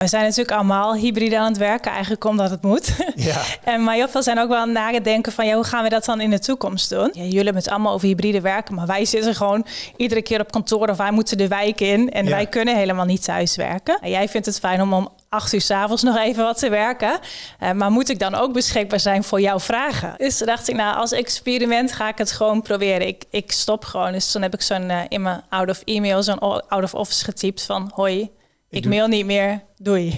We zijn natuurlijk allemaal hybride aan het werken, eigenlijk omdat het moet. Ja. en, maar heel veel zijn ook wel aan het denken van ja, hoe gaan we dat dan in de toekomst doen? Ja, jullie hebben het allemaal over hybride werken, maar wij zitten gewoon iedere keer op kantoor of wij moeten de wijk in en Ja. wij kunnen helemaal niet thuis werken. En jij vindt het fijn om om acht uur s'avonds nog even wat te werken. Eh, maar moet ik dan ook beschikbaar zijn voor jouw vragen? Dus dacht ik, nou, als experiment ga ik het gewoon proberen. Ik, ik stop gewoon. Dus toen heb ik zo'n eh, in mijn out of email, zo'n out of office getypt van hoi, ik, mail niet meer, doei.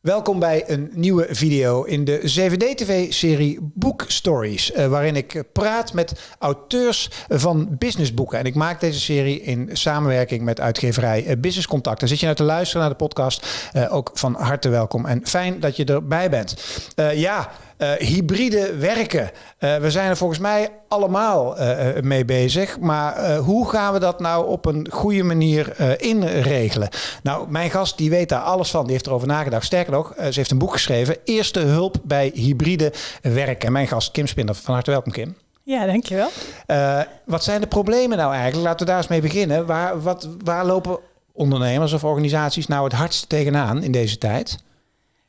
Welkom bij een nieuwe video in de 7D-TV-serie Book Stories, eh, waarin ik praat met auteurs van businessboeken. En ik maak deze serie in samenwerking met uitgeverij eh, Business Contact. En zit je nou te luisteren naar de podcast, eh, ook van harte welkom en fijn dat je erbij bent. Eh, ja, eh, hybride werken. Eh, we zijn er volgens mij allemaal eh, mee bezig. Maar hoe gaan we dat nou op een goede manier inregelen? Nou, mijn gast die weet daar alles van. Die heeft erover nagedacht. Sterker nog, ze heeft een boek geschreven. Eerste hulp bij hybride werken. En mijn gast Kim Spinder. Van harte welkom Kim. Ja, dankjewel. Wat zijn de problemen nou eigenlijk? Laten we daar eens mee beginnen. Waar, wat, waar lopen ondernemers of organisaties nou het hardst tegenaan in deze tijd?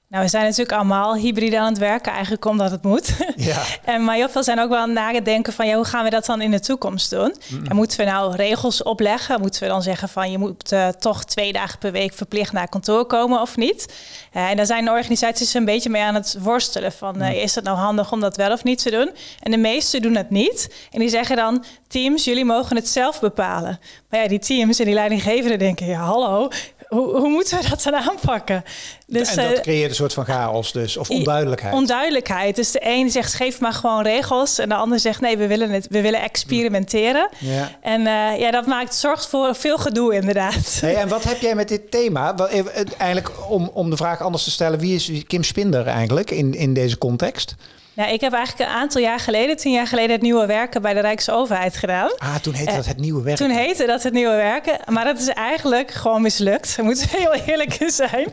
Nou, we zijn natuurlijk allemaal hybride aan het werken, eigenlijk omdat het moet. Ja. en, maar heel veel zijn ook wel aan het denken van, ja, hoe gaan we dat dan in de toekomst doen? En moeten we nou regels opleggen? Moeten we dan zeggen van, je moet eh, toch twee dagen per week verplicht naar kantoor komen of niet? Eh, en daar zijn de organisaties een beetje mee aan het worstelen van, eh, is het nou handig om dat wel of niet te doen? En de meesten doen het niet. En die zeggen dan, teams, jullie mogen het zelf bepalen. Maar ja, die teams en die leidinggevenden denken, ja, hallo, hoe, hoe moeten we dat dan aanpakken? Dus, en dat eh, creëert een soort van chaos dus, of onduidelijkheid. Onduidelijkheid. Dus de een zegt geef maar gewoon regels. En de ander zegt nee, we willen het, we willen experimenteren. ja. En eh, ja, dat maakt, zorgt voor veel gedoe inderdaad. Hey, en wat heb jij met dit thema? Eh, Eigenlijk om, om de vraag anders te stellen, wie is Kim Spinder eigenlijk in, in deze context? Nou, ik heb eigenlijk een aantal jaar geleden, tien jaar geleden, het nieuwe werken bij de Rijksoverheid gedaan. Ah, toen heette Eh, dat het nieuwe werk. Toen heette dat het nieuwe werken, maar dat is eigenlijk gewoon mislukt. We moeten heel eerlijk zijn.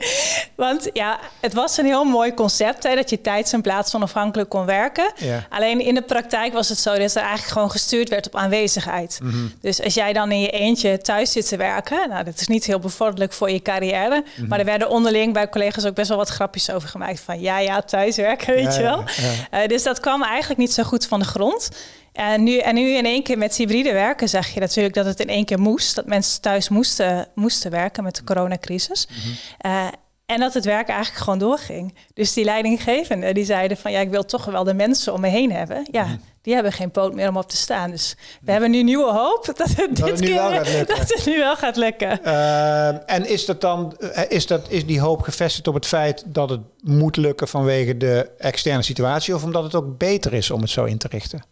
Want ja, het was een heel mooi concept, hè, dat je tijds- en plaats onafhankelijk kon werken. Ja. Alleen in de praktijk was het zo dat er eigenlijk gewoon gestuurd werd op aanwezigheid. Mhm. Dus als jij dan in je eentje thuis zit te werken, nou, dat is niet heel bevorderlijk voor je carrière. Mhm. Maar er werden onderling bij collega's ook best wel wat grapjes over gemaakt. Van ja, ja, thuiswerken, weet Ja, je wel. ja, Eh, dus dat kwam eigenlijk niet zo goed van de grond. En nu, en nu in één keer met hybride werken zag je natuurlijk dat het in één keer moest. Dat mensen thuis moesten, moesten werken met de coronacrisis. Eh, en dat het werk eigenlijk gewoon doorging. Dus die leidinggevenden die zeiden van ja, ik wil toch wel de mensen om me heen hebben. Ja, die hebben geen poot meer om op te staan. Dus we hebben nu nieuwe hoop dat het dit het keer wel gaat lukken. dat het nu wel gaat lukken. Eh, en is, dat dan, eh, is, dat, is die hoop gevestigd op het feit dat het moet lukken vanwege de externe situatie? Of omdat het ook beter is om het zo in te richten?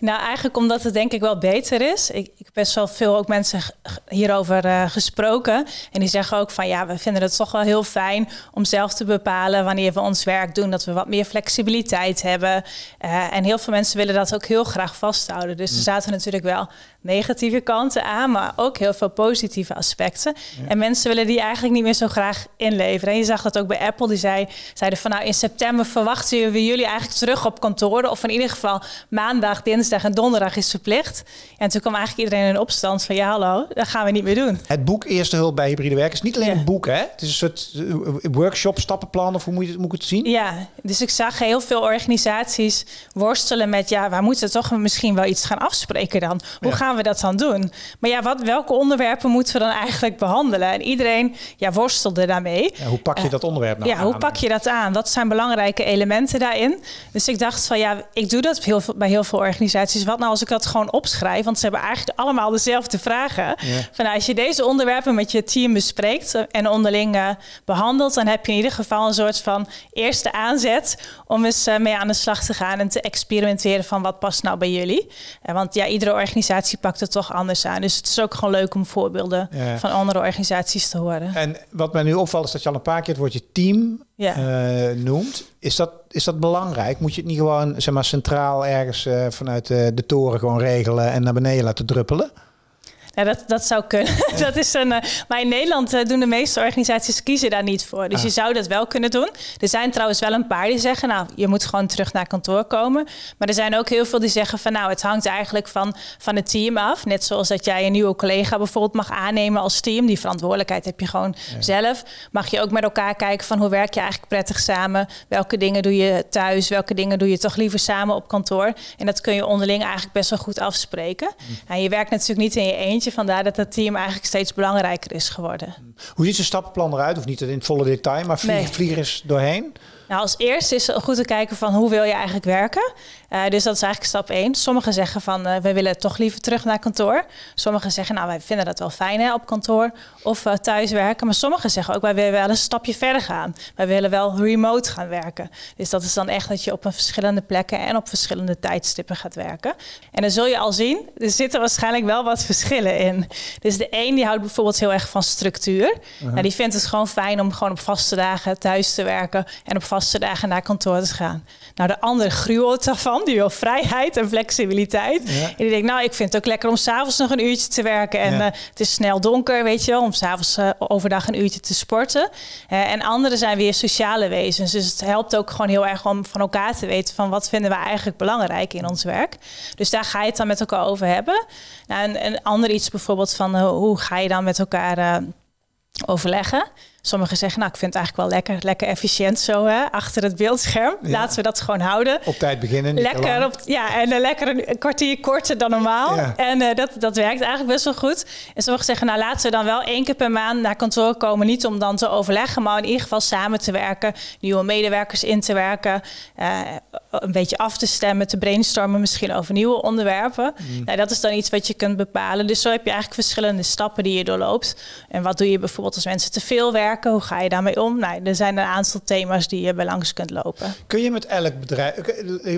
Nou, eigenlijk omdat het denk ik wel beter is. Ik, ik heb best wel veel ook mensen hierover eh, gesproken. En die zeggen ook van ja, we vinden het toch wel heel fijn om zelf te bepalen wanneer we ons werk doen. Dat we wat meer flexibiliteit hebben. Eh, en heel veel mensen willen dat ook heel graag vasthouden. Dus er zaten natuurlijk wel negatieve kanten aan, maar ook heel veel positieve aspecten. En mensen willen die eigenlijk niet meer zo graag inleveren. En je zag dat ook bij Apple. Die zei, zeiden van nou in september verwachten we jullie eigenlijk terug op kantoren. Of in ieder geval maandag, dinsdag en donderdag is verplicht. En toen kwam eigenlijk iedereen in opstand van ja hallo, dat gaan we niet meer doen. Het boek Eerste Hulp bij Hybride Werk is niet alleen Ja. een boek, hè? Het is een soort eh, workshop, stappenplan, of hoe moet, je, moet ik het zien? Ja, dus ik zag heel veel organisaties worstelen met ja, waar moeten we toch misschien wel iets gaan afspreken dan? Hoe Ja. gaan we dat dan doen? Maar ja, wat, welke onderwerpen moeten we dan eigenlijk behandelen? En iedereen ja, worstelde daarmee. Ja, hoe pak je dat onderwerp nou ja, hoe aan? pak je dat aan? Wat zijn belangrijke elementen daarin? Dus ik dacht van ja, ik doe dat heel veel, bij heel veel organisaties. Wat nou als ik dat gewoon opschrijf? Want ze hebben eigenlijk allemaal dezelfde vragen. Van, nou, als je deze onderwerpen met je team bespreekt en onderling eh, behandelt, dan heb je in ieder geval een soort van eerste aanzet om eens eh, mee aan de slag te gaan en te experimenteren van wat past nou bij jullie. Eh, want ja, iedere organisatie pakt het toch anders aan. Dus het is ook gewoon leuk om voorbeelden Ja. van andere organisaties te horen. En wat mij nu opvalt is dat je al een paar keer het woordje team Ja. eh, noemt. Is dat, is dat belangrijk? Moet je het niet gewoon zeg maar, centraal ergens eh, vanuit eh, de toren gewoon regelen en naar beneden laten druppelen? Ja, dat, dat zou kunnen. dat is een, uh, maar in Nederland uh, doen de meeste organisaties kiezen daar niet voor. Dus ah. je zou dat wel kunnen doen. Er zijn trouwens wel een paar die zeggen, nou, je moet gewoon terug naar kantoor komen. Maar er zijn ook heel veel die zeggen van, nou, het hangt eigenlijk van, van het team af. Net zoals dat jij een nieuwe collega bijvoorbeeld mag aannemen als team. Die verantwoordelijkheid heb je gewoon zelf. Mag je ook met elkaar kijken van hoe werk je eigenlijk prettig samen? Welke dingen doe je thuis? Welke dingen doe je toch liever samen op kantoor? En dat kun je onderling eigenlijk best wel goed afspreken. En je werkt natuurlijk niet in je eentje, vandaar dat het team eigenlijk steeds belangrijker is geworden. Hoe ziet zijn stappenplan eruit? Of niet in het volle detail, maar vlieg, nee. vlieg eens doorheen? Nou, als eerste is het goed te kijken van hoe wil je eigenlijk werken. Uh, dus dat is eigenlijk stap één. Sommigen zeggen van uh, we willen toch liever terug naar kantoor. Sommigen zeggen nou wij vinden dat wel fijn hè, op kantoor of uh, thuis werken. Maar sommigen zeggen ook wij willen wel een stapje verder gaan. Wij willen wel remote gaan werken. Dus dat is dan echt dat je op een verschillende plekken en op verschillende tijdstippen gaat werken. En dan zul je al zien, er zitten waarschijnlijk wel wat verschillen in. Dus de een die houdt bijvoorbeeld heel erg van structuur. -huh. nou, die vindt het gewoon fijn om gewoon op vaste dagen thuis te werken en op vaste dagen naar kantoor te gaan. Nou, de andere gruwelt daarvan. Die wil vrijheid en flexibiliteit. En die denkt, nou, ik vind het ook lekker om s'avonds nog een uurtje te werken. En ja. uh, het is snel donker, weet je wel, om s'avonds uh, overdag een uurtje te sporten. Uh, en anderen zijn weer sociale wezens. Dus het helpt ook gewoon heel erg om van elkaar te weten van wat vinden we eigenlijk belangrijk in ons werk. Dus daar ga je het dan met elkaar over hebben. Nou, en een ander iets bijvoorbeeld van hoe ga je dan met elkaar overleggen. Sommigen zeggen, nou, ik vind het eigenlijk wel lekker, lekker efficiënt zo, hè, achter het beeldscherm. Ja. Laten we dat gewoon houden. Op tijd beginnen. Lekker, op, ja, en uh, lekker een kwartier korter dan normaal. Ja. En uh, dat, dat werkt eigenlijk best wel goed. En sommigen zeggen, nou, laten we dan wel één keer per maand naar kantoor komen. Niet om dan te overleggen, maar in ieder geval samen te werken. Nieuwe medewerkers in te werken. Uh, een beetje af te stemmen, te brainstormen misschien over nieuwe onderwerpen. Mm. Nou, dat is dan iets wat je kunt bepalen. Dus zo heb je eigenlijk verschillende stappen die je doorloopt. En wat doe je bijvoorbeeld als mensen te veel werken? Hoe ga je daarmee om? Nou, er zijn een aantal thema's die je bij langs kunt lopen. Kun je met elk bedrijf,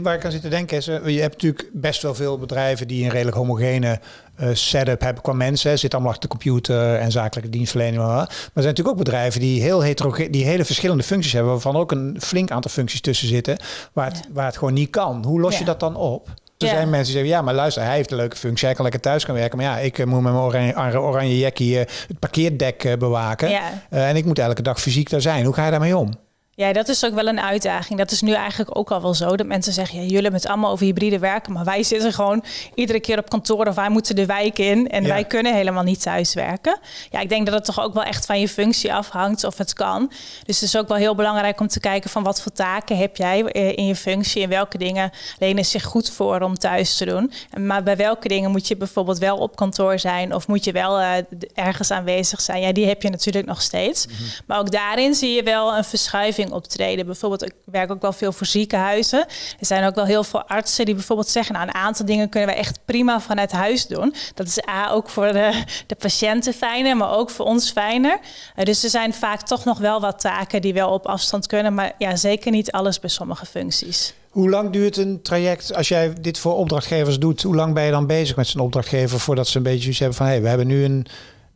waar ik aan zit te denken is, eh, je hebt natuurlijk best wel veel bedrijven die een redelijk homogene uh, setup hebben qua mensen. Zit allemaal achter de computer en zakelijke dienstverlening. Maar er zijn natuurlijk ook bedrijven die heel heterogeen, die hele verschillende functies hebben, waarvan ook een flink aantal functies tussen zitten, waar het, ja. waar het gewoon niet kan. Hoe los ja. je dat dan op? Er ja. zijn mensen die zeggen, ja, maar luister, hij heeft een leuke functie. Hij kan lekker thuis gaan werken. Maar ja, ik uh, moet met mijn oranje, oranje jackie uh, het parkeerdek uh, bewaken. Ja. en ik moet elke dag fysiek daar zijn. Hoe ga je daarmee om? Ja, dat is ook wel een uitdaging. Dat is nu eigenlijk ook al wel zo. Dat mensen zeggen, ja, jullie hebben het allemaal over hybride werken. Maar wij zitten gewoon iedere keer op kantoor of wij moeten de wijk in. En ja. wij kunnen helemaal niet thuis werken. Ja, ik denk dat het toch ook wel echt van je functie afhangt of het kan. Dus het is ook wel heel belangrijk om te kijken van wat voor taken heb jij in je functie. En welke dingen lenen zich goed voor om thuis te doen. Maar bij welke dingen moet je bijvoorbeeld wel op kantoor zijn. Of moet je wel uh, ergens aanwezig zijn. Ja, die heb je natuurlijk nog steeds. Mm -hmm. Maar ook daarin zie je wel een verschuiving optreden. Bijvoorbeeld, ik werk ook wel veel voor ziekenhuizen. Er zijn ook wel heel veel artsen die bijvoorbeeld zeggen, nou, een aantal dingen kunnen we echt prima vanuit huis doen. Dat is A, ook voor de, de patiënten fijner, maar ook voor ons fijner. Uh, dus er zijn vaak toch nog wel wat taken die wel op afstand kunnen, maar ja, zeker niet alles bij sommige functies. Hoe lang duurt een traject als jij dit voor opdrachtgevers doet? Hoe lang ben je dan bezig met zijn opdrachtgever voordat ze een beetje iets hebben van hé, hey, we hebben nu een,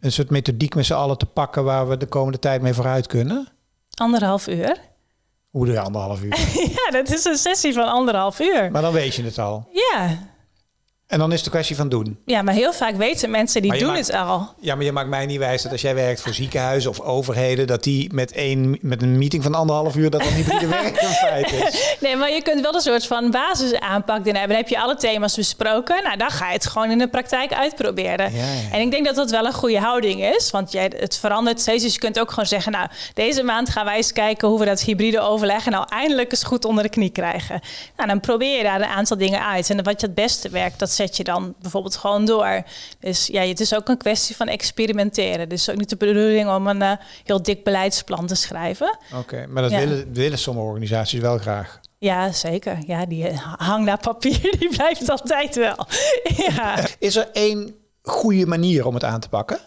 een soort methodiek met z'n allen te pakken waar we de komende tijd mee vooruit kunnen? Anderhalf uur. Hoe doe je anderhalf uur? ja, dat is een sessie van anderhalf uur. Maar dan weet je het al. Ja, en dan is het de kwestie van doen. Ja, maar heel vaak weten mensen die doen maakt, het al. Ja, maar je maakt mij niet wijs dat als jij werkt voor ziekenhuizen of overheden, dat die met, één, met een meeting van anderhalf uur, dat dan niet de werk in feite is. Nee, maar je kunt wel een soort van basisaanpak doen hebben. Dan heb je alle thema's besproken. Nou, dan ga je het gewoon in de praktijk uitproberen. Ja, ja. En ik denk dat dat wel een goede houding is. Want jij, het verandert steeds. Dus je kunt ook gewoon zeggen, nou, deze maand gaan wij eens kijken hoe we dat hybride overleggen nou eindelijk eens goed onder de knie krijgen. Nou, dan probeer je daar een aantal dingen uit. En wat je het beste werkt, dat zet je dan bijvoorbeeld gewoon door. Dus ja, het is ook een kwestie van experimenteren. Dus ook niet de bedoeling om een uh, heel dik beleidsplan te schrijven. Oké, okay, maar dat ja. willen, willen sommige organisaties wel graag. Ja, zeker. Ja, die hang naar papier, die blijft altijd wel. ja. Is er één goede manier om het aan te pakken?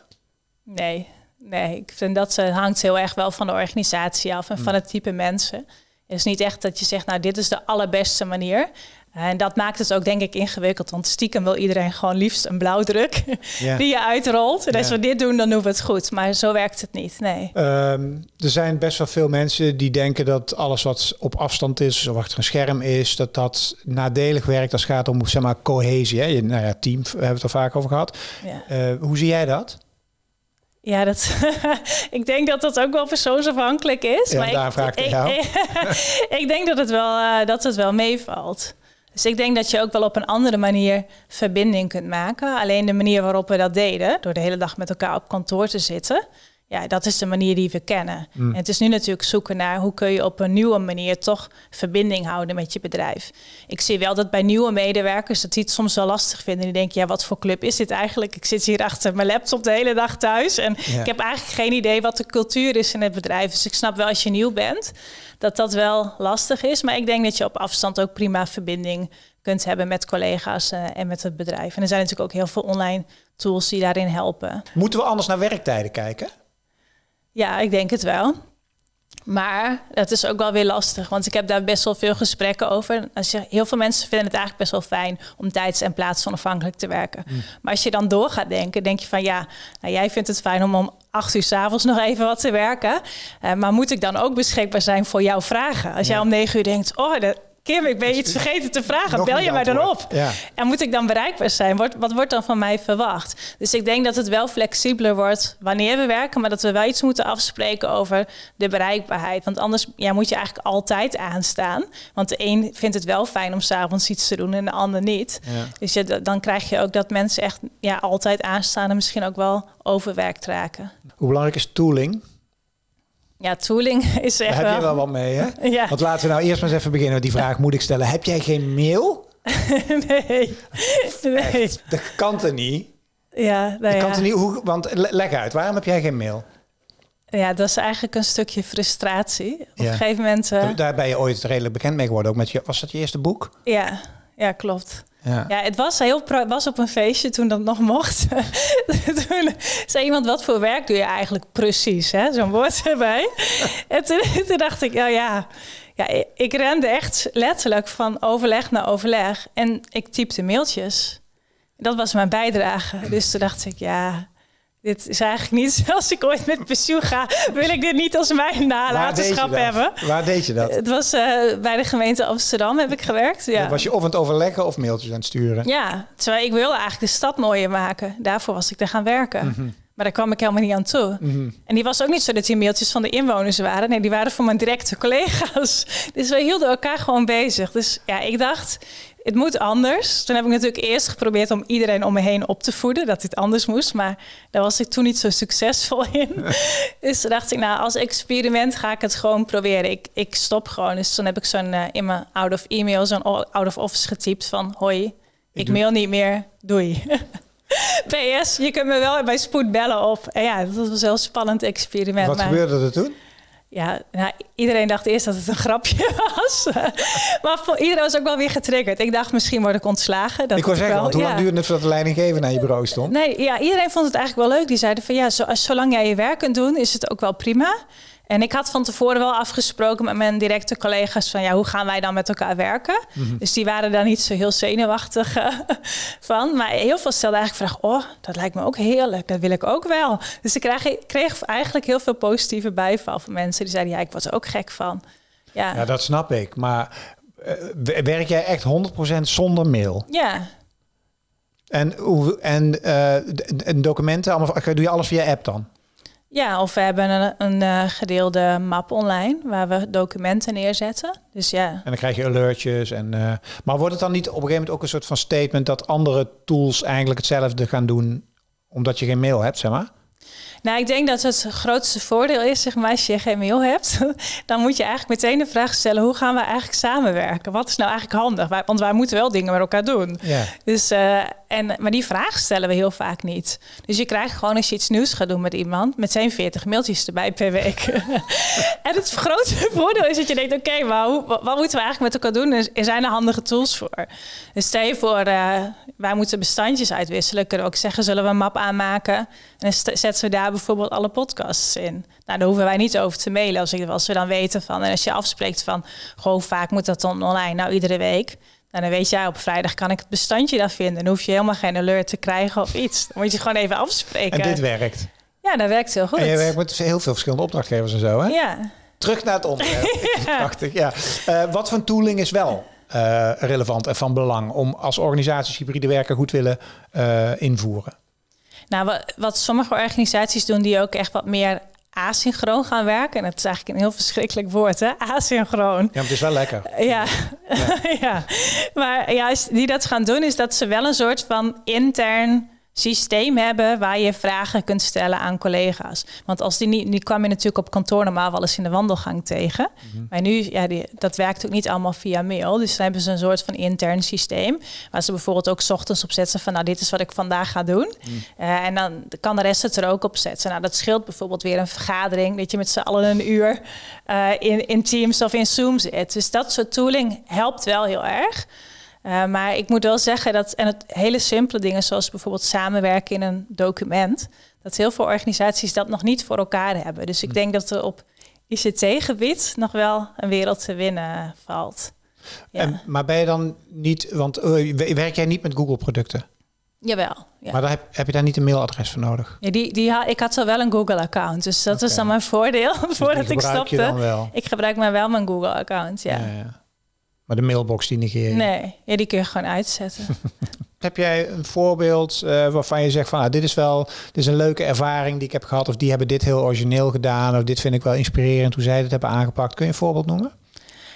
Nee, nee. Ik vind dat uh, hangt heel erg wel van de organisatie af en hmm. van het type mensen. Het is niet echt dat je zegt, nou, dit is de allerbeste manier. En dat maakt het ook denk ik ingewikkeld. Want stiekem wil iedereen gewoon liefst een blauwdruk die je uitrolt. En als we dit doen, dan doen we het goed. Maar zo werkt het niet, nee. Ehm, er zijn best wel veel mensen die denken dat alles wat op afstand is, of achter een scherm is, dat dat nadelig werkt als het gaat om zeg maar, cohesie. Hè? Je- Nou ja, team, we hebben het er vaak over gehad. Ja. Eh, hoe zie jij dat? Ja, dat, ik denk dat dat ook wel persoonsafhankelijk is. Ja, maar daar ik, vraag ik ik, ik denk dat het, wel, eh, dat het wel meevalt. Dus ik denk dat je ook wel op een andere manier verbinding kunt maken. Alleen de manier waarop we dat deden, door de hele dag met elkaar op kantoor te zitten, ja, dat is de manier die we kennen. Mm. En het is nu natuurlijk zoeken naar hoe kun je op een nieuwe manier toch verbinding houden met je bedrijf. Ik zie wel dat bij nieuwe medewerkers dat die het soms wel lastig vinden. Die denken, ja, wat voor club is dit eigenlijk? Ik zit hier achter mijn laptop de hele dag thuis en Ja. ik heb eigenlijk geen idee wat de cultuur is in het bedrijf. Dus ik snap wel als je nieuw bent dat dat wel lastig is. Maar ik denk dat je op afstand ook prima verbinding kunt hebben met collega's eh, en met het bedrijf. En er zijn natuurlijk ook heel veel online tools die daarin helpen. Moeten we anders naar werktijden kijken? Ja, ik denk het wel. Maar het is ook wel weer lastig, want ik heb daar best wel veel gesprekken over. Als je, heel veel mensen vinden het eigenlijk best wel fijn om tijds- en plaatsonafhankelijk te werken. Maar als je dan door gaat denken, denk je van ja, nou, jij vindt het fijn om om acht uur s'avonds nog even wat te werken. Eh, maar moet ik dan ook beschikbaar zijn voor jouw vragen? Als jij om negen uur denkt, oh, de, Kim, ik ben iets vergeten te vragen, Nog bel je mij dan op? Ja. En moet ik dan bereikbaar zijn? Wat wordt dan van mij verwacht? Dus ik denk dat het wel flexibeler wordt wanneer we werken, maar dat we wel iets moeten afspreken over de bereikbaarheid. Want anders ja, moet je eigenlijk altijd aanstaan. Want de een vindt het wel fijn om s'avonds iets te doen en de ander niet. Ja. Dus je, dan krijg je ook dat mensen echt ja, altijd aanstaan en misschien ook wel overwerkt raken. Hoe belangrijk is tooling? Ja, tooling is Daar echt heb je wel... wel wat mee, hè? Ja, Want laten we nou eerst maar eens even beginnen met die vraag. Moet ik stellen, heb jij geen mail? nee. nee. Dat kan er niet. Ja, nou Dat ja. kan er niet hoe, want le- leg uit, waarom heb jij geen mail? ja, dat is eigenlijk een stukje frustratie. Op Ja. een gegeven moment... eh, Daar ben je ooit redelijk bekend mee geworden. Ook met je, was dat je eerste boek? Ja, ja klopt. Ja. Ja, het was heel was op een feestje toen dat nog mocht. toen zei iemand, wat voor werk doe je eigenlijk precies? Zo'n woord erbij. en toen, dacht ik, oh ja, ja, ik rende echt letterlijk van overleg naar overleg. En ik typte mailtjes. Dat was mijn bijdrage. Dus toen dacht ik, ja, dit is eigenlijk niet... Als ik ooit met pensioen ga, wil ik dit niet als mijn nalatenschap hebben. Waar deed je dat? Het was eh, bij de gemeente Amsterdam heb ik gewerkt. Ja. Was je of aan het overleggen of mailtjes aan het sturen? Ja, terwijl ik wilde eigenlijk de stad mooier maken. Daarvoor was ik er gaan werken. Maar daar kwam ik helemaal niet aan toe. Mhm. En die was ook niet zo dat die mailtjes van de inwoners waren. Nee, die waren voor mijn directe collega's. Dus we hielden elkaar gewoon bezig. Dus ja, ik dacht, het moet anders. Toen heb ik natuurlijk eerst geprobeerd om iedereen om me heen op te voeden. Dat dit anders moest. Maar daar was ik toen niet zo succesvol in. dus dacht ik, nou, als experiment ga ik het gewoon proberen. Ik, ik stop gewoon. Dus toen heb ik zo'n eh, in mijn out of e-mail, zo'n out of office getypt van... Hoi, ik, mail niet meer. Doei. PS, je kunt me wel bij spoed bellen op. En ja, dat was een spannend experiment. Wat maar gebeurde er toen? Ja, nou, iedereen dacht eerst dat het een grapje was. maar voor, iedereen was ook wel weer getriggerd. Ik dacht, misschien word ik ontslagen. Dat ik had zeggen, wel, want hoe ja. lang duurde het voordat de leidinggever naar je bureau stond? Nee, ja, iedereen vond het eigenlijk wel leuk. Die zeiden van ja, zo, zolang jij je werk kunt doen, is het ook wel prima. En ik had van tevoren wel afgesproken met mijn directe collega's van ja, hoe gaan wij dan met elkaar werken? Mhm. Dus die waren daar niet zo heel zenuwachtig eh, van. Maar heel veel stelden eigenlijk vragen, oh, dat lijkt me ook heerlijk, dat wil ik ook wel. Dus ik kreeg, kreeg eigenlijk heel veel positieve bijval van mensen die zeiden ja, ik word er ook gek van. Ja, Ja, dat snap ik. Maar eh, werk jij echt 100% zonder mail? ja. En, hoe, en, eh, en documenten, allemaal, doe je alles via app dan? Ja, of we hebben een, een eh, gedeelde map online waar we documenten neerzetten. Dus ja, En dan krijg je alertjes. En, eh, maar wordt het dan niet op een gegeven moment ook een soort van statement dat andere tools eigenlijk hetzelfde gaan doen omdat je geen mail hebt, zeg maar? Nou, ik denk dat het grootste voordeel is, zeg maar, als je geen mail hebt, dan moet je eigenlijk meteen de vraag stellen: hoe gaan we eigenlijk samenwerken? Wat is nou eigenlijk handig? Want wij moeten wel dingen met elkaar doen. Ja. Dus, eh, en, maar die vraag stellen we heel vaak niet. Dus je krijgt gewoon als je iets nieuws gaat doen met iemand, meteen 40 mailtjes erbij per week. en het grootste voordeel is dat je denkt: oké, maar hoe, wat, moeten we eigenlijk met elkaar doen? Er- zijn er handige tools voor. Dus stel je voor, eh, wij moeten bestandjes uitwisselen. Kunnen we ook zeggen: zullen we een map aanmaken? En dan zetten we daar bijvoorbeeld alle podcasts in. Nou, daar hoeven wij niet over te mailen als, ik, als we dan weten van. En als je afspreekt van, hoe vaak moet dat dan online? Nou, iedere week. Nou, dan weet jij op vrijdag kan ik het bestandje daar vinden. Dan hoef je helemaal geen alert te krijgen of iets. Dan moet je gewoon even afspreken. En dit werkt. Ja, dat werkt heel goed. En je werkt met heel veel verschillende opdrachtgevers en zo, hè? Ja. Terug naar het onderwerp. Prachtig, ja. Uh, wat voor tooling is wel uh, relevant en van belang om als organisaties hybride werken goed willen uh, invoeren? Nou, wat, wat, sommige organisaties doen die ook echt wat meer asynchroon gaan werken. En dat is eigenlijk een heel verschrikkelijk woord, hè? Asynchroon. Ja, maar het is wel lekker. Ja, ja. ja. Maar ja, die dat gaan doen, is dat ze wel een soort van intern systeem hebben waar je vragen kunt stellen aan collega's. Want als die niet, die kwam je natuurlijk op kantoor normaal wel eens in de wandelgang tegen. Mhm. Maar nu, ja, die, dat werkt ook niet allemaal via mail. Dus dan hebben ze een soort van intern systeem. Waar ze bijvoorbeeld ook ochtends op zetten van nou, dit is wat ik vandaag ga doen. Mhm. Eh, en dan kan de rest het er ook op zetten. Nou, dat scheelt bijvoorbeeld weer een vergadering, dat je met z'n allen een uur uh, in, in Teams of in Zoom zit. Dus dat soort tooling helpt wel heel erg. Uh, maar ik moet wel zeggen dat, en het hele simpele dingen, zoals bijvoorbeeld samenwerken in een document, dat heel veel organisaties dat nog niet voor elkaar hebben. Dus ik hm. denk dat er op ICT-gebied nog wel een wereld te winnen valt. Ja. En, maar ben je dan niet, want uh, werk jij niet met Google-producten? Jawel. Ja. Maar daar heb, heb, je daar niet een mailadres voor nodig? Ja, die, die, ik had zo wel een Google-account, dus dat is dan mijn voordeel dus voordat ik stopte. Ik gebruik maar wel mijn Google-account, ja. ja. Maar de mailbox die negeer je? Nee, ja, die kun je gewoon uitzetten. heb jij een voorbeeld uh, waarvan je zegt van ah, dit is wel dit is een leuke ervaring die ik heb gehad of die hebben dit heel origineel gedaan of dit vind ik wel inspirerend hoe zij het hebben aangepakt. Kun je een voorbeeld noemen?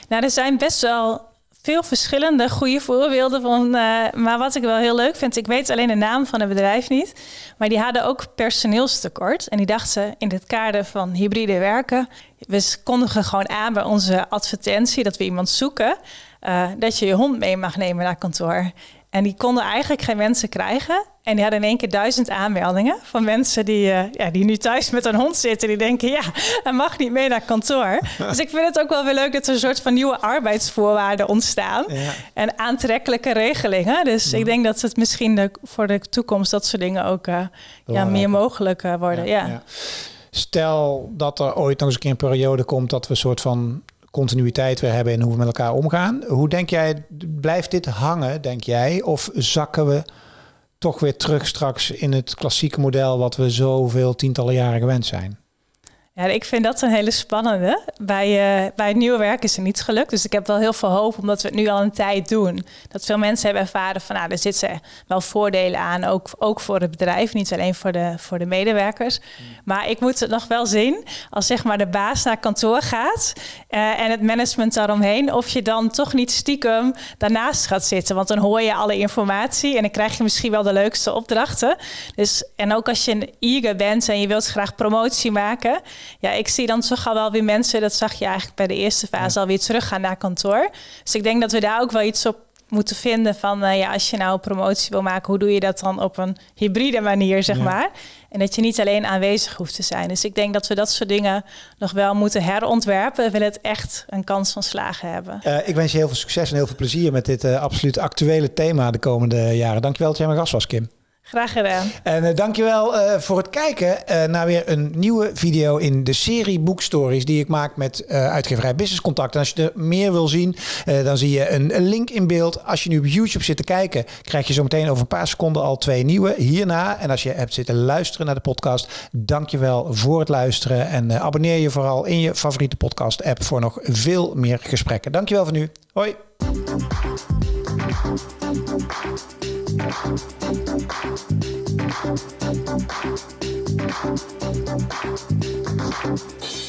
Nou, er zijn best wel veel verschillende goede voorbeelden van. Uh, maar wat ik wel heel leuk vind, ik weet alleen de naam van het bedrijf niet. Maar die hadden ook personeelstekort. En die dachten in het kader van hybride werken. We kondigen gewoon aan bij onze advertentie dat we iemand zoeken. Uh, dat je je hond mee mag nemen naar kantoor. En die konden eigenlijk geen mensen krijgen. En die hadden in één keer duizend aanmeldingen van mensen die, uh, ja, die nu thuis met een hond zitten. Die denken, ja, hij mag niet mee naar kantoor. dus ik vind het ook wel weer leuk dat er een soort van nieuwe arbeidsvoorwaarden ontstaan. En aantrekkelijke regelingen. Dus ik denk dat het misschien de, voor de toekomst dat soort dingen ook uh, ja, meer mogelijk uh, worden. ja. Stel dat er ooit nog eens een keer een periode komt dat we een soort van continuïteit weer hebben in hoe we met elkaar omgaan. Hoe denk jij, blijft dit hangen, denk jij? Of zakken we toch weer terug straks in het klassieke model wat we zoveel tientallen jaren gewend zijn? Ja, ik vind dat een hele spannende. Bij, uh, bij het nieuwe werk is er niets gelukt. Dus ik heb wel heel veel hoop, omdat we het nu al een tijd doen. Dat veel mensen hebben ervaren van, nou, er zitten wel voordelen aan. Ook, ook voor het bedrijf, niet alleen voor de, voor de medewerkers. Maar ik moet het nog wel zien, als zeg maar de baas naar kantoor gaat... Uh, en het management daaromheen, of je dan toch niet stiekem daarnaast gaat zitten. Want dan hoor je alle informatie en dan krijg je misschien wel de leukste opdrachten. Dus, en ook als je een eager bent en je wilt graag promotie maken ja, ik zie dan toch al wel weer mensen, dat zag je eigenlijk bij de eerste fase, ja. alweer teruggaan naar kantoor. Dus ik denk dat we daar ook wel iets op moeten vinden van, uh, ja, als je nou promotie wil maken, hoe doe je dat dan op een hybride manier, zeg maar. En dat je niet alleen aanwezig hoeft te zijn. Dus ik denk dat we dat soort dingen nog wel moeten herontwerpen. We willen het echt een kans van slagen hebben. Uh, ik wens je heel veel succes en heel veel plezier met dit uh, absoluut actuele thema de komende jaren. Dankjewel dat jij mijn gast was, Kim. Graag gedaan. En uh, dankjewel uh, voor het kijken uh, naar weer een nieuwe video in de serie boekstories die ik maak met uitgeverij Business Contact. En als je er meer wil zien, dan zie je een, een, link in beeld. Als je nu op YouTube zit te kijken, krijg je zo meteen over een paar seconden al twee nieuwe hierna. En als je hebt zitten luisteren naar de podcast, dankjewel voor het luisteren. En abonneer je vooral in je favoriete podcast app voor nog veel meer gesprekken. Dankjewel voor nu. Hoi. Thank you.